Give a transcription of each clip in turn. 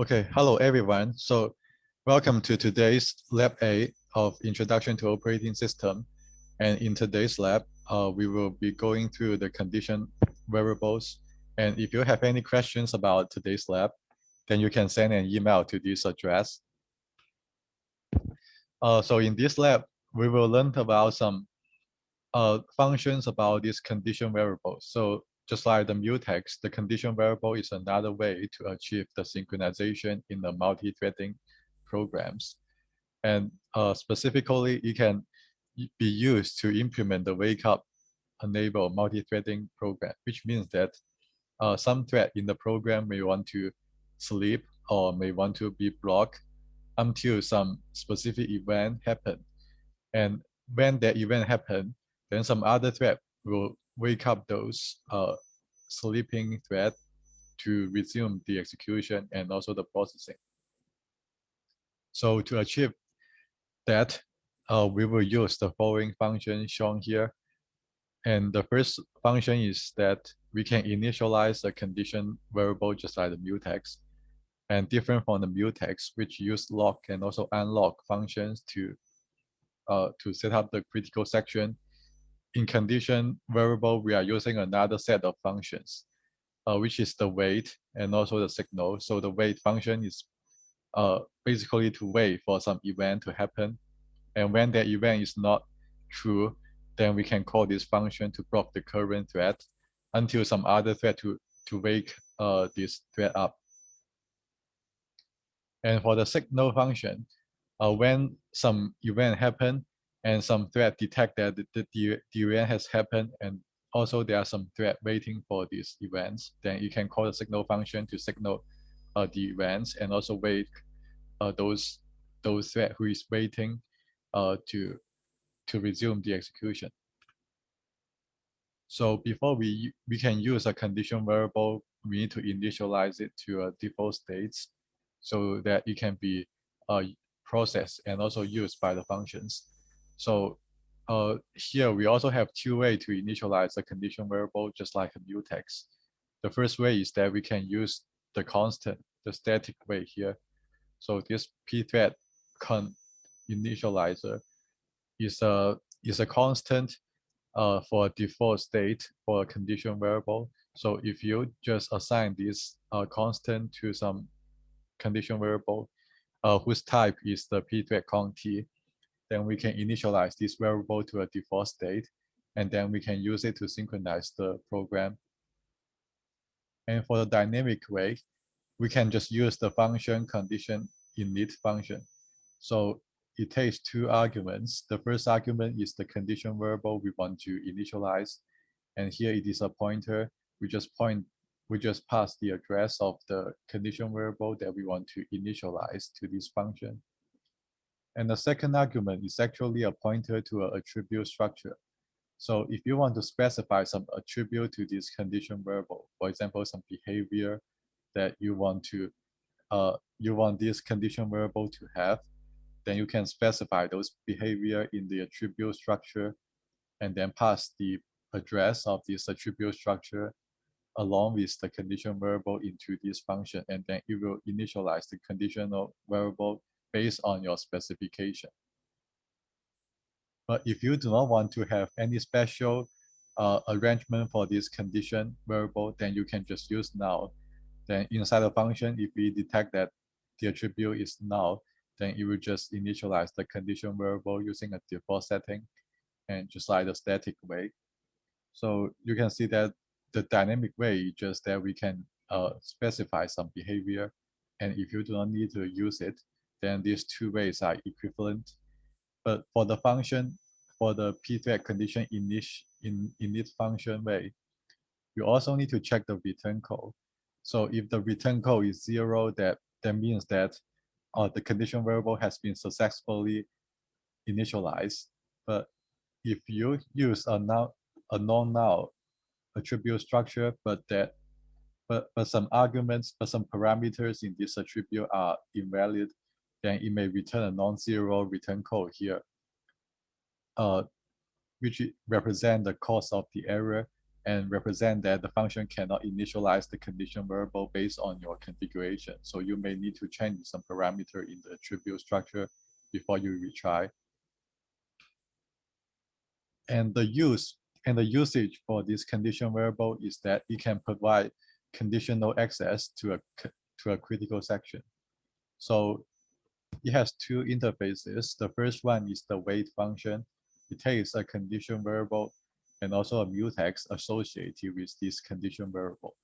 Okay, hello everyone. So welcome to today's lab A of Introduction to Operating System. And in today's lab, uh, we will be going through the condition variables. And if you have any questions about today's lab, then you can send an email to this address. Uh, so in this lab, we will learn about some uh, functions about these condition variables. So just like the mutex, the condition variable is another way to achieve the synchronization in the multi-threading programs. And uh, specifically, it can be used to implement the wake up enable multi-threading program, which means that uh, some thread in the program may want to sleep or may want to be blocked until some specific event happen. And when that event happen, then some other thread will wake up those uh, sleeping thread to resume the execution and also the processing. So to achieve that, uh, we will use the following function shown here. And the first function is that we can initialize a condition variable just like the mutex and different from the mutex, which use lock and also unlock functions to uh, to set up the critical section in condition variable, we are using another set of functions, uh, which is the wait and also the signal. So the wait function is uh, basically to wait for some event to happen. And when that event is not true, then we can call this function to block the current thread until some other thread to, to wake uh, this thread up. And for the signal function, uh, when some event happen, and some thread detect that the, the, event has happened and also there are some thread waiting for these events, then you can call the signal function to signal uh, the events and also wait uh, those those thread who is waiting uh, to to resume the execution. So before we we can use a condition variable, we need to initialize it to a default states so that it can be uh, processed and also used by the functions. So uh, here we also have two ways to initialize a condition variable, just like a mutex. The first way is that we can use the constant, the static way here. So this pthread cond initializer is a is a constant uh, for a default state for a condition variable. So if you just assign this uh, constant to some condition variable uh, whose type is the pthread const, then we can initialize this variable to a default state, and then we can use it to synchronize the program. And for the dynamic way, we can just use the function condition init function. So it takes two arguments. The first argument is the condition variable we want to initialize. And here it is a pointer. We just point, we just pass the address of the condition variable that we want to initialize to this function. And the second argument is actually a pointer to an attribute structure. So if you want to specify some attribute to this condition variable, for example, some behavior that you want to uh, you want this condition variable to have, then you can specify those behavior in the attribute structure and then pass the address of this attribute structure along with the condition variable into this function and then it will initialize the conditional variable based on your specification. But if you do not want to have any special uh, arrangement for this condition variable, then you can just use null. Then inside the function, if we detect that the attribute is null, then it will just initialize the condition variable using a default setting and just like the static way. So you can see that the dynamic way just that we can uh, specify some behavior. And if you do not need to use it, then these two ways are equivalent. But for the function, for the pthread condition init, in in this function way, you also need to check the return code. So if the return code is zero, that, that means that uh, the condition variable has been successfully initialized. But if you use a, now, a non-null attribute structure, but that but, but some arguments, but some parameters in this attribute are invalid, then it may return a non-zero return code here, uh, which represent the cause of the error. and represent that the function cannot initialize the condition variable based on your configuration. So you may need to change some parameter in the attribute structure before you retry. And the use and the usage for this condition variable is that it can provide conditional access to a to a critical section. So it has two interfaces. The first one is the wait function. It takes a condition variable and also a mutex associated with this condition variable.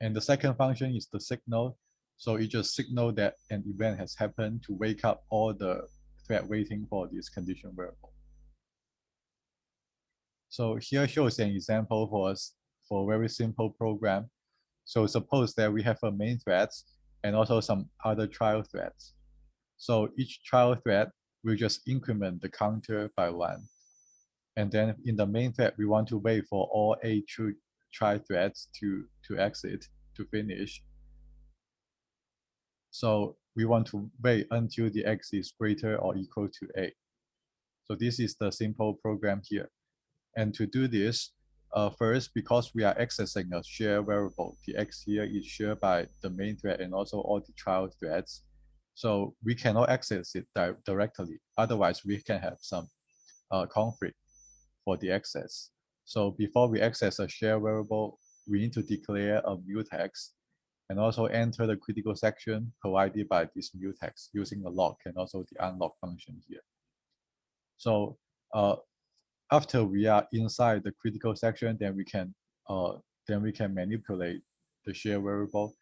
And the second function is the signal. So it just signal that an event has happened to wake up all the thread waiting for this condition variable. So here shows an example for us for a very simple program. So suppose that we have a main thread and also some other child threads. So each child thread will just increment the counter by one. And then in the main thread, we want to wait for all eight true child threads to, to exit, to finish. So we want to wait until the x is greater or equal to 8. So this is the simple program here. And to do this, uh, first, because we are accessing a shared variable, the x here is shared by the main thread and also all the child threads. So we cannot access it di directly. Otherwise, we can have some uh, conflict for the access. So before we access a shared variable, we need to declare a mutex and also enter the critical section provided by this mutex using the lock and also the unlock function here. So uh, after we are inside the critical section, then we can uh, then we can manipulate the shared variable.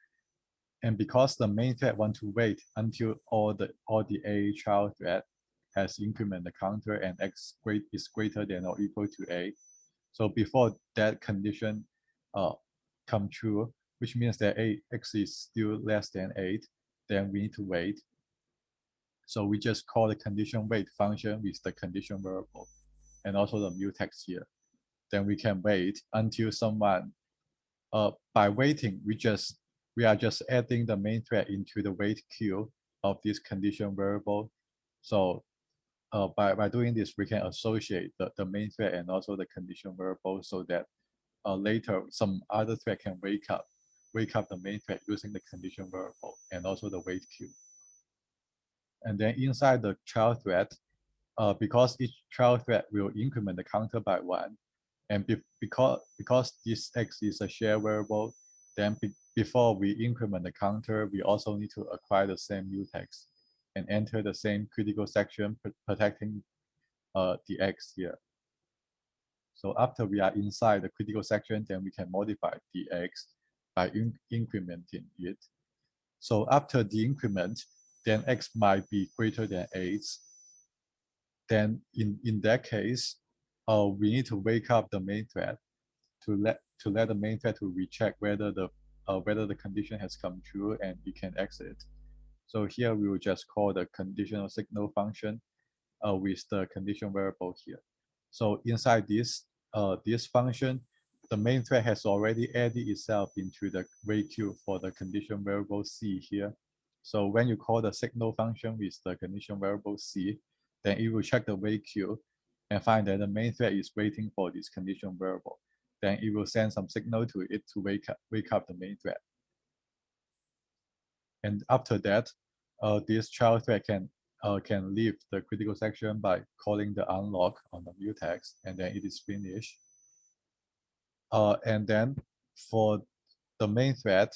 And because the main thread want to wait until all the all the A child thread has increment the counter and x great is greater than or equal to A. So before that condition uh, come true, which means that A x is still less than 8, then we need to wait. So we just call the condition wait function with the condition variable and also the mutex here. Then we can wait until someone, uh, by waiting, we just we are just adding the main thread into the wait queue of this condition variable. So uh, by, by doing this, we can associate the, the main thread and also the condition variable so that uh, later some other thread can wake up, wake up the main thread using the condition variable and also the wait queue. And then inside the child thread, uh, because each child thread will increment the counter by one. And be because, because this x is a shared variable, then be before we increment the counter, we also need to acquire the same mutex and enter the same critical section protecting uh, the x here. So after we are inside the critical section, then we can modify the x by in incrementing it. So after the increment, then x might be greater than 8 then in, in that case, uh, we need to wake up the main thread to let to let the main thread to recheck whether the uh, whether the condition has come true and it can exit. So here we will just call the conditional signal function uh, with the condition variable here. So inside this uh, this function, the main thread has already added itself into the wait queue for the condition variable c here. So when you call the signal function with the condition variable c, then it will check the wait queue and find that the main thread is waiting for this condition variable. Then it will send some signal to it to wake up, wake up the main thread. And after that, uh, this child thread can uh, can leave the critical section by calling the unlock on the mutex, and then it is finished. Uh, and then for the main thread,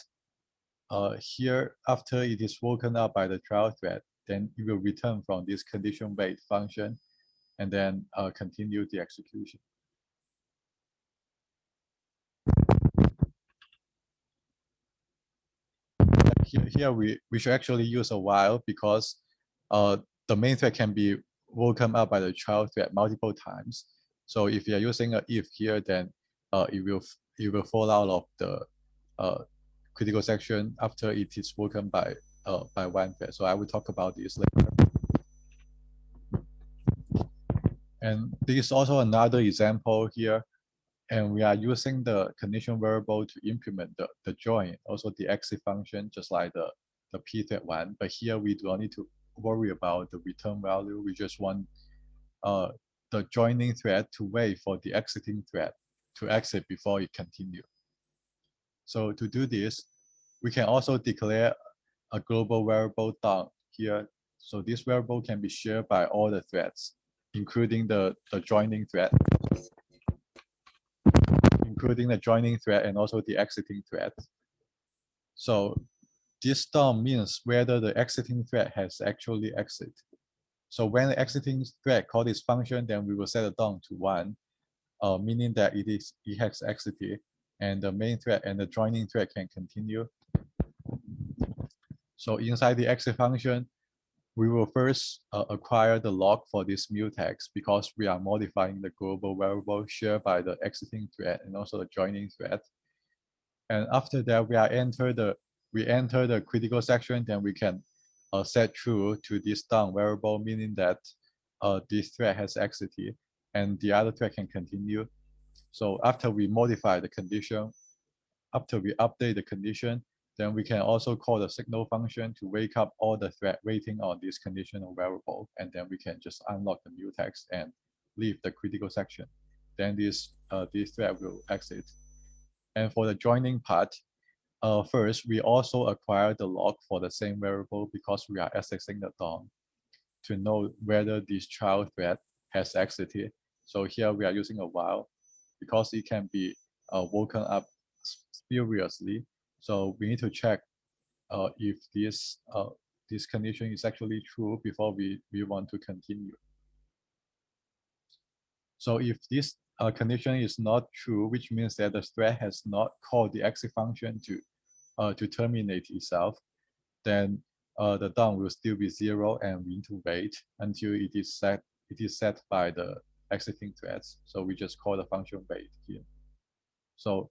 uh, here after it is woken up by the child thread, then it will return from this condition wait function and then uh, continue the execution. Here, here we, we should actually use a while because uh, the main thread can be woken up by the child thread multiple times. So if you're using a if here, then uh, it will it will fall out of the uh, critical section after it is woken by uh, by one thread. So I will talk about this later. And this is also another example here. And we are using the condition variable to implement the, the join, also the exit function, just like the, the p thread one. But here we do not need to worry about the return value. We just want uh, the joining thread to wait for the exiting thread to exit before it continue. So to do this, we can also declare a global variable done here. So this variable can be shared by all the threads, including the, the joining thread, including the joining thread and also the exiting thread. So this done means whether the exiting thread has actually exit. So when the exiting thread call this function, then we will set it down to one, uh, meaning that it is it has exited, and the main thread and the joining thread can continue. So inside the exit function, we will first uh, acquire the lock for this mutex because we are modifying the global variable shared by the exiting thread and also the joining thread. And after that, we are enter the we enter the critical section, then we can uh, set true to this done variable, meaning that uh, this thread has exited and the other thread can continue. So after we modify the condition, after we update the condition, then we can also call the signal function to wake up all the thread waiting on this conditional variable. And then we can just unlock the mutex and leave the critical section. Then this, uh, this thread will exit. And for the joining part, uh, first, we also acquire the lock for the same variable because we are accessing the done to know whether this child thread has exited. So here we are using a while because it can be uh, woken up spuriously so we need to check uh, if this uh, this condition is actually true before we, we want to continue. So if this uh, condition is not true, which means that the thread has not called the exit function to uh, to terminate itself, then uh, the done will still be zero and we need to wait until it is set it is set by the exiting threads. So we just call the function wait here. So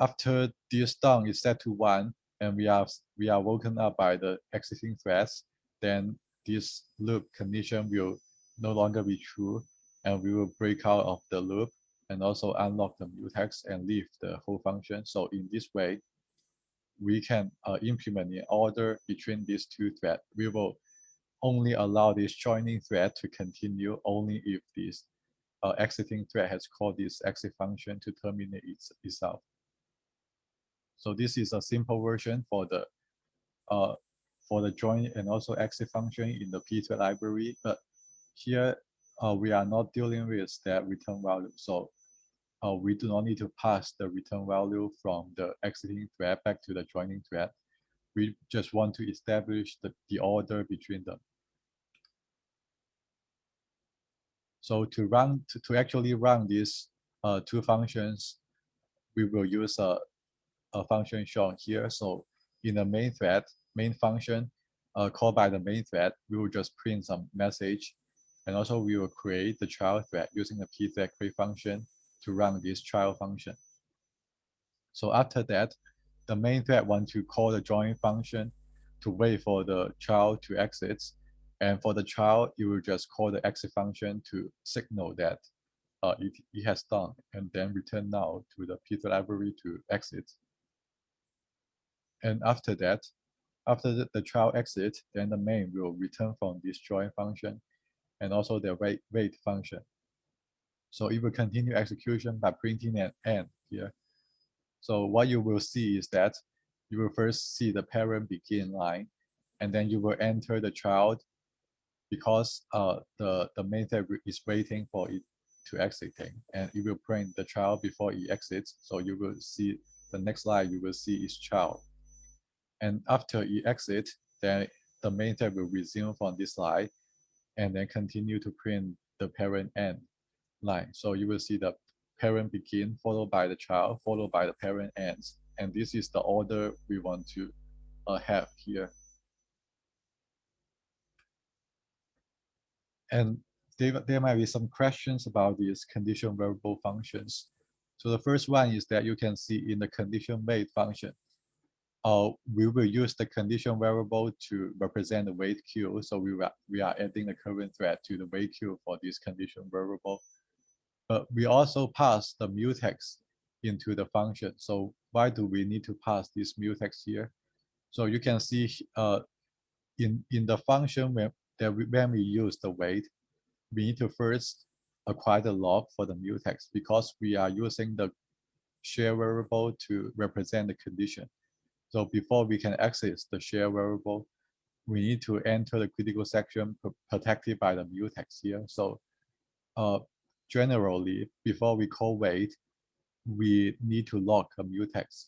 after this done is set to one and we are we are woken up by the exiting threads, then this loop condition will no longer be true and we will break out of the loop and also unlock the mutex and leave the whole function. So in this way, we can uh, implement an order between these two threads. We will only allow this joining thread to continue only if this uh, exiting thread has called this exit function to terminate its, itself. So this is a simple version for the uh, for the join and also exit function in the Pthread library. But here uh, we are not dealing with that return value. So uh, we do not need to pass the return value from the exiting thread back to the joining thread. We just want to establish the, the order between them. So to run to, to actually run these uh, two functions, we will use a a function shown here. So in the main thread, main function uh, called by the main thread, we will just print some message. And also we will create the child thread using the pthread create function to run this child function. So after that, the main thread want to call the join function to wait for the child to exit. And for the child, you will just call the exit function to signal that uh, it, it has done and then return now to the Pthread library to exit. And after that, after the, the child exit, then the main will return from this join function and also the wait, wait function. So it will continue execution by printing an end here. So what you will see is that you will first see the parent begin line, and then you will enter the child because uh, the, the main thread is waiting for it to exiting, and it will print the child before it exits. So you will see the next line you will see is child. And after you exit, then the main thread will resume from this line and then continue to print the parent end line. So you will see the parent begin followed by the child followed by the parent ends. And this is the order we want to uh, have here. And there, there might be some questions about these condition variable functions. So the first one is that you can see in the condition wait function, uh, we will use the condition variable to represent the wait queue. So we, we are adding the current thread to the wait queue for this condition variable. But we also pass the mutex into the function. So why do we need to pass this mutex here? So you can see uh, in, in the function when, that we, when we use the wait, we need to first acquire the lock for the mutex because we are using the share variable to represent the condition. So before we can access the share variable, we need to enter the critical section protected by the mutex here. So uh, generally, before we call wait, we need to lock a mutex.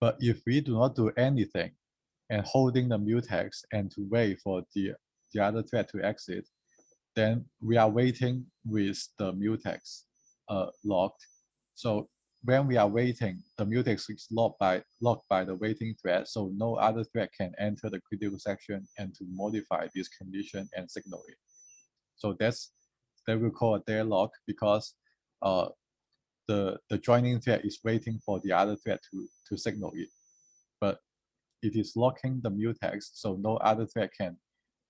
But if we do not do anything and holding the mutex and to wait for the, the other thread to exit, then we are waiting with the mutex uh, locked. So when we are waiting, the mutex is locked by, locked by the waiting thread, so no other thread can enter the critical section and to modify this condition and signal it. So that's that we call a deadlock because uh, the, the joining thread is waiting for the other thread to, to signal it. But it is locking the mutex, so no other thread can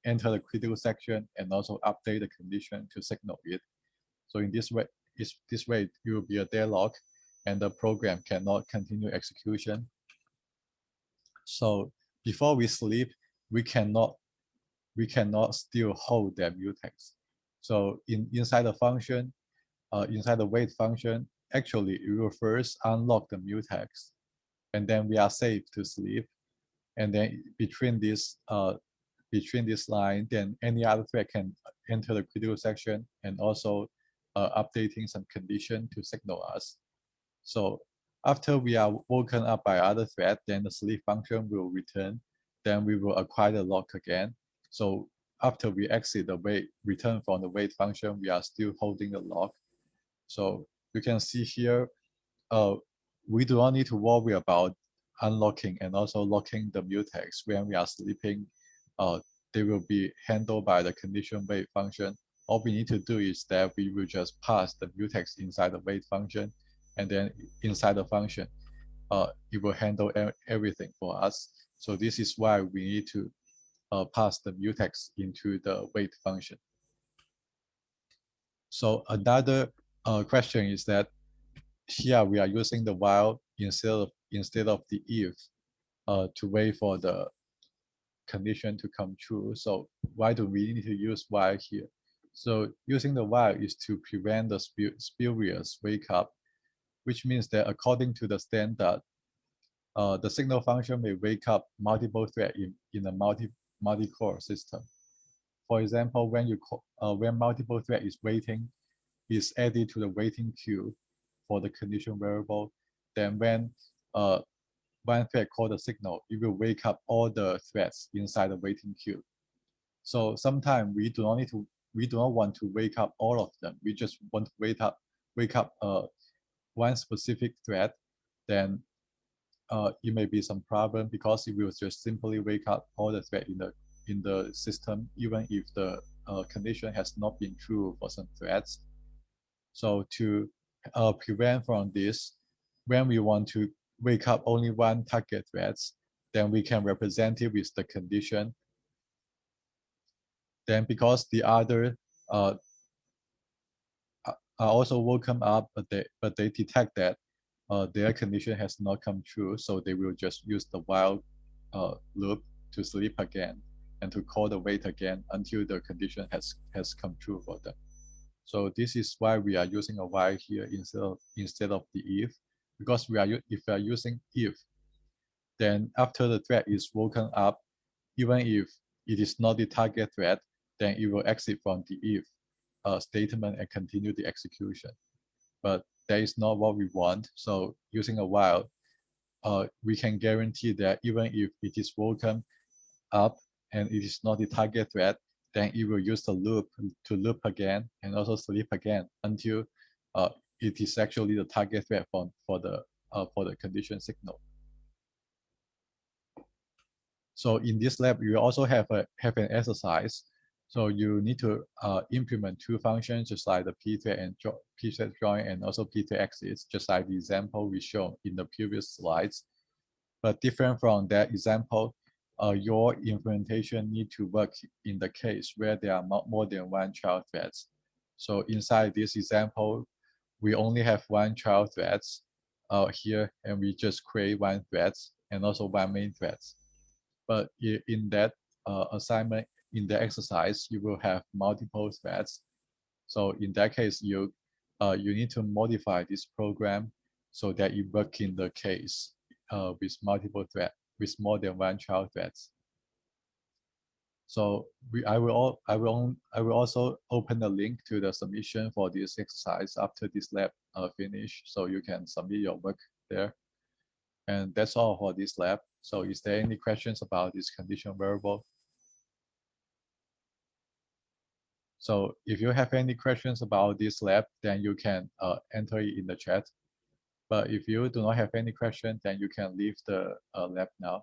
enter the critical section and also update the condition to signal it. So in this way, is this way it will be a deadlock and the program cannot continue execution. So before we sleep, we cannot we cannot still hold that mutex. So in inside the function, uh, inside the wait function, actually it will first unlock the mutex, and then we are safe to sleep. And then between this uh, between this line, then any other thread can enter the critical section and also uh, updating some condition to signal us. So after we are woken up by other thread, then the sleep function will return. Then we will acquire the lock again. So after we exit the wait, return from the wait function, we are still holding the lock. So you can see here, uh, we do not need to worry about unlocking and also locking the mutex when we are sleeping. Uh, they will be handled by the condition wait function. All we need to do is that we will just pass the mutex inside the wait function, and then inside the function, uh, it will handle everything for us. So this is why we need to uh, pass the mutex into the wait function. So another uh, question is that here we are using the while instead of instead of the if uh, to wait for the condition to come true. So why do we need to use while here? So using the while is to prevent the spurious wake up, which means that according to the standard, uh, the signal function may wake up multiple threads in, in a multi multi-core system. For example, when you uh, when multiple thread is waiting, is added to the waiting queue for the condition variable. Then when uh, one thread called the signal, it will wake up all the threads inside the waiting queue. So sometimes we do not need to, we do not want to wake up all of them. We just want to wake up, wake up uh, one specific thread. Then uh, it may be some problem because it will just simply wake up all the thread in the in the system, even if the uh, condition has not been true for some threads. So to uh, prevent from this, when we want to wake up only one target threads, then we can represent it with the condition. Then because the other uh, are also woken up, but they but they detect that uh, their condition has not come true, so they will just use the while uh, loop to sleep again and to call the wait again until the condition has has come true for them. So this is why we are using a while here instead of instead of the if because we are if we are using if, then after the thread is woken up, even if it is not the target thread, then it will exit from the if uh, statement and continue the execution. But that is not what we want. So using a while, uh, we can guarantee that even if it is woken up and it is not the target thread, then it will use the loop to loop again and also sleep again until uh, it is actually the target thread for, for the uh, for the condition signal. So in this lab, you also have a have an exercise. So you need to uh, implement two functions, just like the pthread and pthread join, and also pthread exits, just like the example we showed in the previous slides. But different from that example, uh, your implementation need to work in the case where there are more than one child threads. So inside this example, we only have one child threads uh, here, and we just create one threads and also one main threads. But in that uh, assignment, in the exercise, you will have multiple threads. So in that case, you uh, you need to modify this program so that you work in the case uh, with multiple threads, with more than one child threads. So we, I will all, I will I will also open the link to the submission for this exercise after this lab uh, finish, so you can submit your work there. And that's all for this lab. So is there any questions about this condition variable? So if you have any questions about this lab, then you can uh, enter it in the chat. But if you do not have any question, then you can leave the uh, lab now.